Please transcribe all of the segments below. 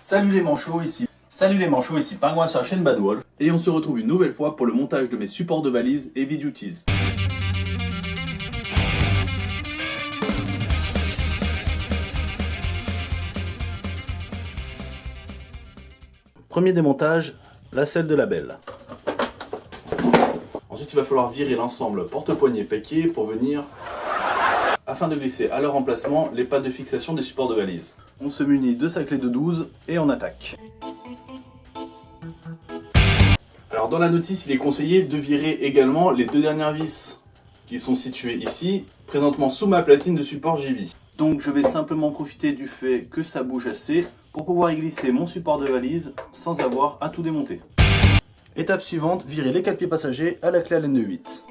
Salut les manchots, ici. Salut les manchots, ici Pingouin sur la chaîne Bad Wolf. Et on se retrouve une nouvelle fois pour le montage de mes supports de valises Heavy Duties. Premier démontage, la selle de la belle. Ensuite, il va falloir virer l'ensemble porte-poignée paquet pour venir afin de glisser à leur emplacement les pattes de fixation des supports de valise. On se munit de sa clé de 12 et on attaque. Alors dans la notice, il est conseillé de virer également les deux dernières vis qui sont situées ici, présentement sous ma platine de support JV. Donc je vais simplement profiter du fait que ça bouge assez pour pouvoir y glisser mon support de valise sans avoir à tout démonter. Étape suivante, virer les 4 pieds passagers à la clé à de 8.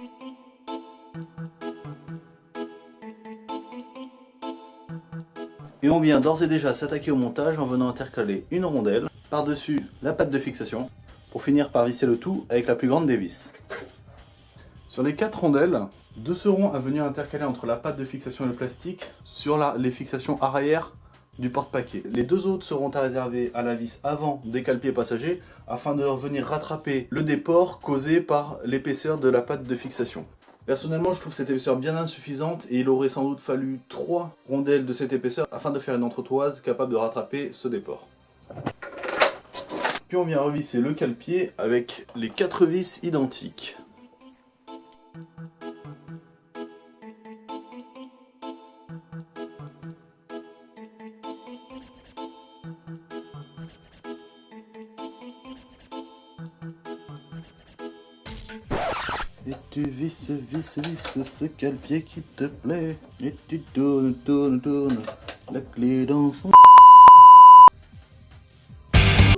Et on vient d'ores et déjà s'attaquer au montage en venant intercaler une rondelle par-dessus la patte de fixation pour finir par visser le tout avec la plus grande des vis. Sur les quatre rondelles, deux seront à venir intercaler entre la patte de fixation et le plastique sur les fixations arrière du porte-paquet. Les deux autres seront à réserver à la vis avant des cale-pieds passagers afin de revenir rattraper le déport causé par l'épaisseur de la patte de fixation. Personnellement, je trouve cette épaisseur bien insuffisante et il aurait sans doute fallu trois rondelles de cette épaisseur afin de faire une entretoise capable de rattraper ce déport. Puis on vient revisser le cale-pied avec les quatre vis identiques. Et tu visses, visses, visses ce cale-pied qui te plaît. Et tu tournes, tournes, tournes la clé dans son...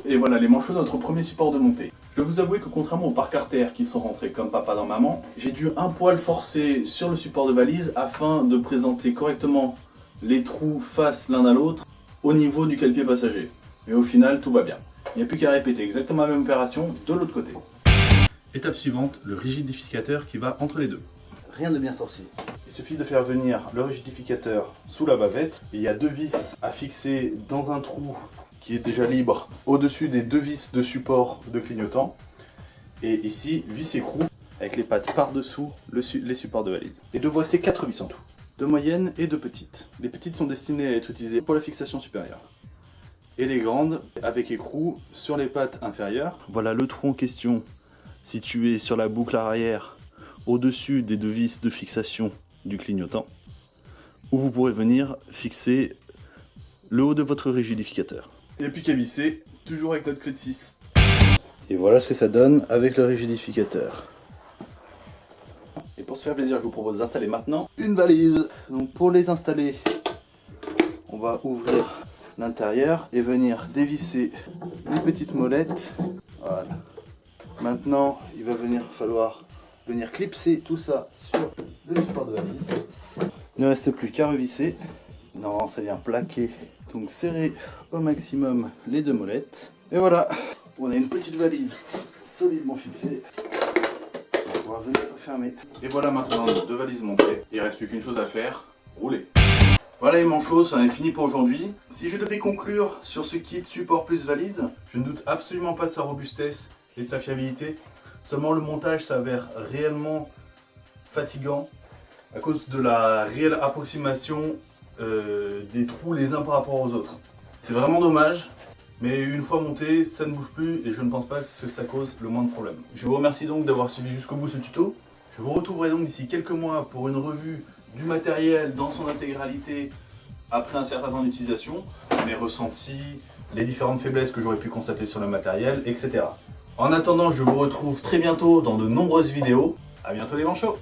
Et voilà les manchots de notre premier support de montée. Je dois vous avouer que contrairement aux parcs artères qui sont rentrés comme papa dans maman, j'ai dû un poil forcer sur le support de valise afin de présenter correctement les trous face l'un à l'autre au niveau du cale-pied passager. Mais au final, tout va bien. Il n'y a plus qu'à répéter exactement la même opération de l'autre côté. Étape suivante, le rigidificateur qui va entre les deux. Rien de bien sorcier. Il suffit de faire venir le rigidificateur sous la bavette. Il y a deux vis à fixer dans un trou qui est déjà libre au-dessus des deux vis de support de clignotant. Et ici, vis écrou avec les pattes par-dessous les supports de valise. Et de voici quatre vis en tout. Deux moyennes et deux petites. Les petites sont destinées à être utilisées pour la fixation supérieure. Et les grandes avec écrou sur les pattes inférieures. Voilà le trou en question situé sur la boucle arrière au-dessus des deux vis de fixation du clignotant où vous pourrez venir fixer le haut de votre rigidificateur. Il n'y a plus qu'à visser, toujours avec notre clé de 6. Et voilà ce que ça donne avec le rigidificateur. Et pour se faire plaisir, je vous propose d'installer maintenant une valise. Donc pour les installer, on va ouvrir l'intérieur et venir dévisser les petites molettes. Voilà. Maintenant, il va venir falloir venir clipser tout ça sur le support de valise. Il ne reste plus qu'à revisser. Non, ça vient plaquer donc serrer au maximum les deux molettes. Et voilà, on a une petite valise solidement fixée. On va venir refermer. Et voilà maintenant nos deux valises montées. Il ne reste plus qu'une chose à faire, rouler. Voilà les manchots, ça en est fini pour aujourd'hui. Si je devais conclure sur ce kit support plus valise, je ne doute absolument pas de sa robustesse et de sa fiabilité. Seulement le montage s'avère réellement fatigant à cause de la réelle approximation euh, des trous les uns par rapport aux autres. C'est vraiment dommage, mais une fois monté, ça ne bouge plus et je ne pense pas que ça cause le moins de problème. Je vous remercie donc d'avoir suivi jusqu'au bout ce tuto. Je vous retrouverai donc d'ici quelques mois pour une revue du matériel dans son intégralité après un certain temps d'utilisation, mes ressentis, les différentes faiblesses que j'aurais pu constater sur le matériel, etc. En attendant, je vous retrouve très bientôt dans de nombreuses vidéos. A bientôt les manchots